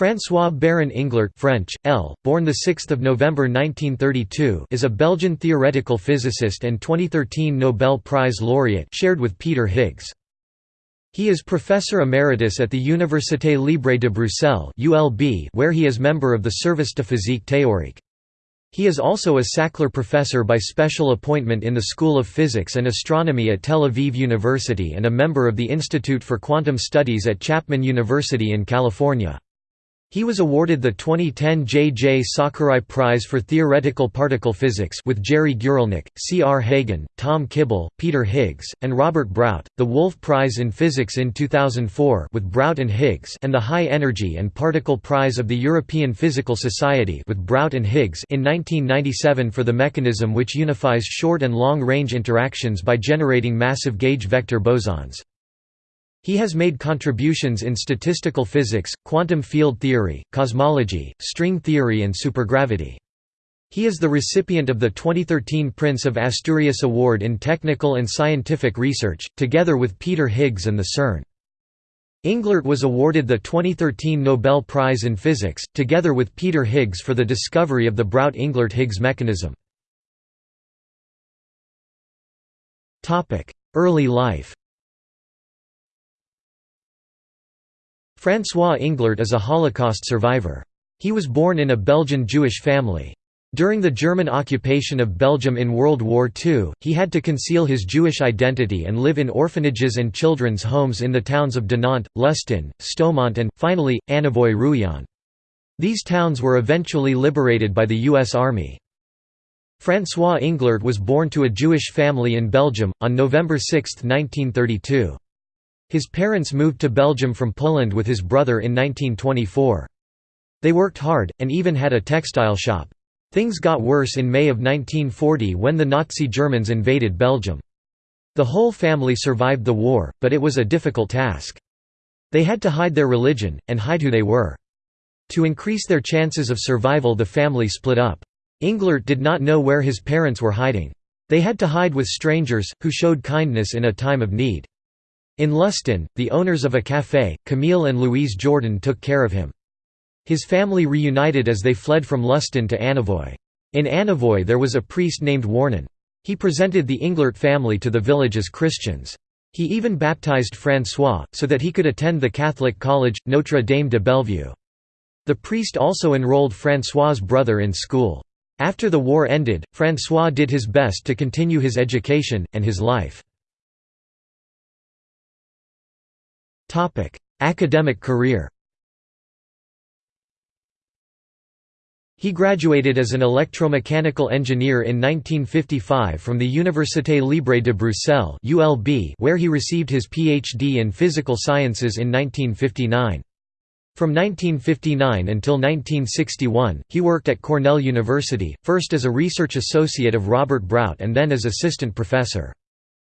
François Baron Englert French, L., born 6 November 1932 is a Belgian theoretical physicist and 2013 Nobel Prize laureate shared with Peter Higgs. He is Professor Emeritus at the Université Libre de Bruxelles where he is member of the Service de physique théorique. He is also a Sackler Professor by special appointment in the School of Physics and Astronomy at Tel Aviv University and a member of the Institute for Quantum Studies at Chapman University in California. He was awarded the 2010 J. J. Sakurai Prize for Theoretical Particle Physics with Gerry Guralnik, C. R. Hagen, Tom Kibble, Peter Higgs, and Robert Brout, the Wolf Prize in Physics in 2004 with Brout and Higgs and the High Energy and Particle Prize of the European Physical Society with Brout and Higgs in 1997 for the mechanism which unifies short and long-range interactions by generating massive gauge vector bosons. He has made contributions in statistical physics, quantum field theory, cosmology, string theory and supergravity. He is the recipient of the 2013 Prince of Asturias Award in Technical and Scientific Research, together with Peter Higgs and the CERN. Englert was awarded the 2013 Nobel Prize in Physics, together with Peter Higgs for the discovery of the Brout-Englert-Higgs mechanism. Early life François Englert is a Holocaust survivor. He was born in a Belgian Jewish family. During the German occupation of Belgium in World War II, he had to conceal his Jewish identity and live in orphanages and children's homes in the towns of Dinant, Lustin, Stoumont and, finally, Annavoy-Rouillon. These towns were eventually liberated by the U.S. Army. François Englert was born to a Jewish family in Belgium, on November 6, 1932. His parents moved to Belgium from Poland with his brother in 1924. They worked hard, and even had a textile shop. Things got worse in May of 1940 when the Nazi Germans invaded Belgium. The whole family survived the war, but it was a difficult task. They had to hide their religion, and hide who they were. To increase their chances of survival the family split up. Englert did not know where his parents were hiding. They had to hide with strangers, who showed kindness in a time of need. In Lustin, the owners of a café, Camille and Louise Jordan took care of him. His family reunited as they fled from Lustin to Annavoy. In Annavoy there was a priest named Warnon. He presented the Englert family to the village as Christians. He even baptized François, so that he could attend the Catholic college, Notre Dame de Bellevue. The priest also enrolled François' brother in school. After the war ended, François did his best to continue his education, and his life. Topic: Academic career. He graduated as an electromechanical engineer in 1955 from the Université Libre de Bruxelles (ULB), where he received his PhD in physical sciences in 1959. From 1959 until 1961, he worked at Cornell University, first as a research associate of Robert Brout and then as assistant professor.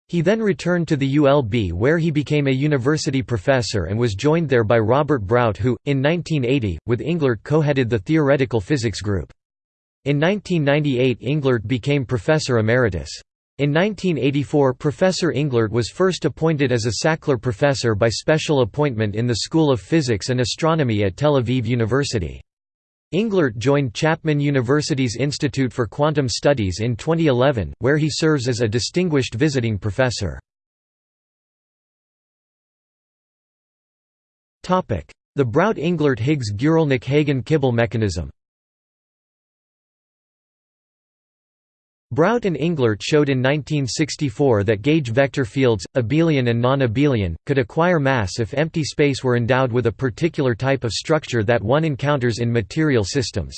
He then returned to the ULB where he became a university professor and was joined there by Robert Brout who, in 1980, with Englert co-headed the theoretical physics group. In 1998 Englert became professor emeritus. In 1984 Professor Englert was first appointed as a Sackler Professor by special appointment in the School of Physics and Astronomy at Tel Aviv University. Englert joined Chapman University's Institute for Quantum Studies in 2011, where he serves as a distinguished visiting professor. The Brout-Englert-Higgs-Guralnick-Hagen-Kibble mechanism Brout and Englert showed in 1964 that gauge vector fields, abelian and non-abelian, could acquire mass if empty space were endowed with a particular type of structure that one encounters in material systems.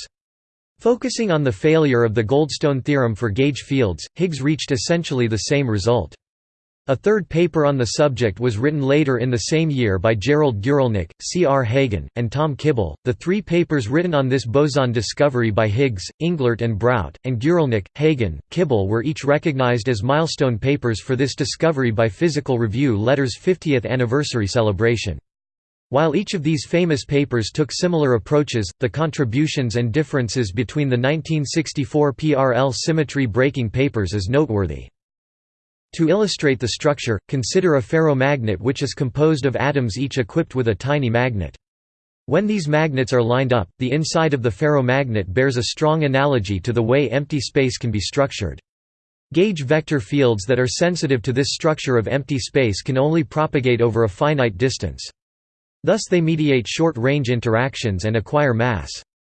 Focusing on the failure of the Goldstone theorem for gauge fields, Higgs reached essentially the same result. A third paper on the subject was written later in the same year by Gerald Guralnik, C. R. Hagen, and Tom Kibble. The three papers written on this boson discovery by Higgs, Englert, and Brout, and Guralnick, Hagen, Kibble were each recognized as milestone papers for this discovery by Physical Review Letter's 50th anniversary celebration. While each of these famous papers took similar approaches, the contributions and differences between the 1964 PRL symmetry breaking papers is noteworthy. To illustrate the structure, consider a ferromagnet which is composed of atoms each equipped with a tiny magnet. When these magnets are lined up, the inside of the ferromagnet bears a strong analogy to the way empty space can be structured. Gauge vector fields that are sensitive to this structure of empty space can only propagate over a finite distance. Thus they mediate short-range interactions and acquire mass.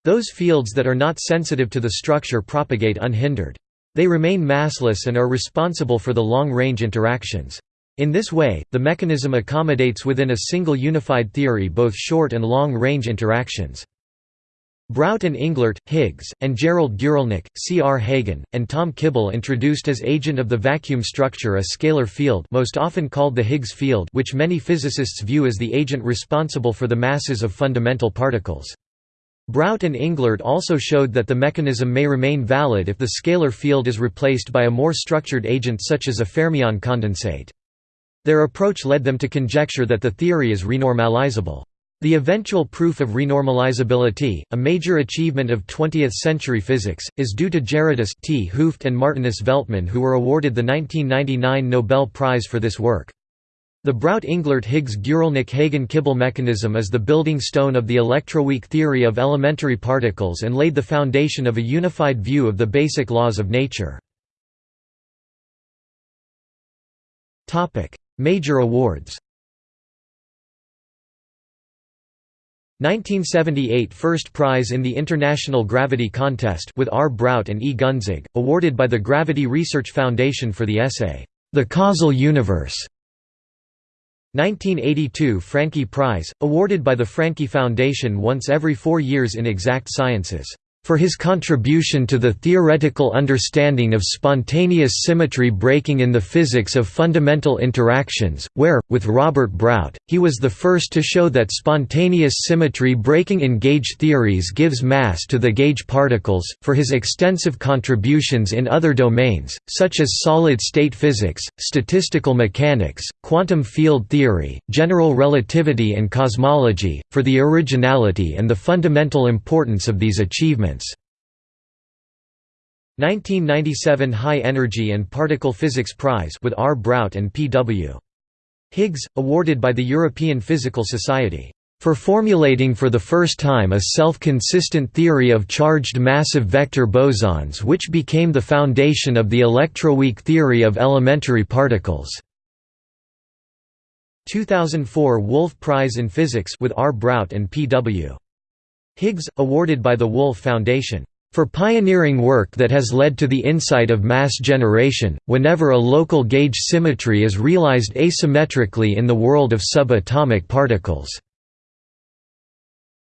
Those fields that are not sensitive to the structure propagate unhindered. They remain massless and are responsible for the long-range interactions. In this way, the mechanism accommodates within a single unified theory both short and long-range interactions. Brout and Englert, Higgs, and Gerald Guralnik, C. R. Hagen, and Tom Kibble introduced as agent of the vacuum structure a scalar field most often called the Higgs field which many physicists view as the agent responsible for the masses of fundamental particles. Brout and Englert also showed that the mechanism may remain valid if the scalar field is replaced by a more structured agent such as a fermion condensate. Their approach led them to conjecture that the theory is renormalizable. The eventual proof of renormalizability, a major achievement of 20th-century physics, is due to Gerardus 't Hooft and Martinus Veltman who were awarded the 1999 Nobel Prize for this work. The Brout-Englert-Higgs-Guralnik-Hagen-Kibble mechanism is the building stone of the electroweak theory of elementary particles and laid the foundation of a unified view of the basic laws of nature. Major awards 1978 First Prize in the International Gravity Contest with R. Brout and E. Gunzig, awarded by the Gravity Research Foundation for the essay, "'The Causal Universe". 1982 Francqui Prize, awarded by the Francqui Foundation once every four years in exact sciences for his contribution to the theoretical understanding of spontaneous symmetry breaking in the physics of fundamental interactions, where, with Robert Brout, he was the first to show that spontaneous symmetry breaking in gauge theories gives mass to the gauge particles, for his extensive contributions in other domains, such as solid-state physics, statistical mechanics, quantum field theory, general relativity and cosmology, for the originality and the fundamental importance of these achievements. 1997 High Energy and Particle Physics Prize with R. Brout and P. W. Higgs, awarded by the European Physical Society, "...for formulating for the first time a self-consistent theory of charged massive vector bosons which became the foundation of the electroweak theory of elementary particles." 2004 Wolf Prize in Physics with R. Brout and P. W. Higgs, awarded by the Wolf Foundation, "...for pioneering work that has led to the insight of mass generation, whenever a local gauge symmetry is realized asymmetrically in the world of subatomic particles."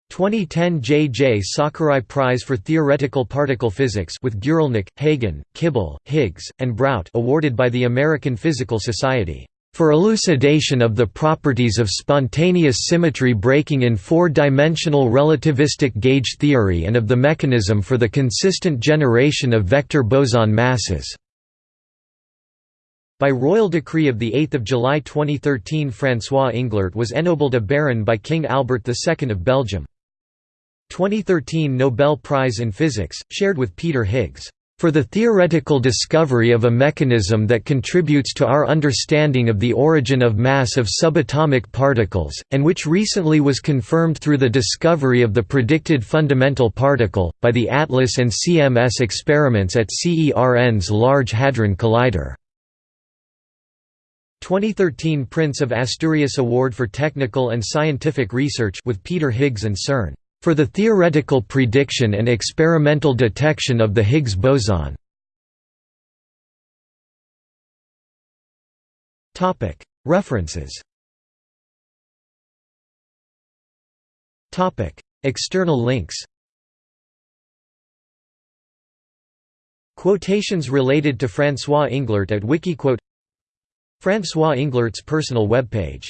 2010 J. J. Sakurai Prize for Theoretical Particle Physics with Guralnik, Hagen, Kibble, Higgs, and Brout awarded by the American Physical Society for elucidation of the properties of spontaneous symmetry breaking in four-dimensional relativistic gauge theory and of the mechanism for the consistent generation of vector boson masses. By royal decree of 8 July 2013 François Englert was ennobled a baron by King Albert II of Belgium. 2013 Nobel Prize in Physics, shared with Peter Higgs for the theoretical discovery of a mechanism that contributes to our understanding of the origin of mass of subatomic particles, and which recently was confirmed through the discovery of the predicted fundamental particle, by the ATLAS and CMS experiments at CERN's Large Hadron Collider. 2013 Prince of Asturias Award for Technical and Scientific Research with Peter Higgs and CERN for the theoretical prediction and experimental detection of the Higgs boson. References. External links. Quotations related to François Englert at Wikiquote. François Englert's personal webpage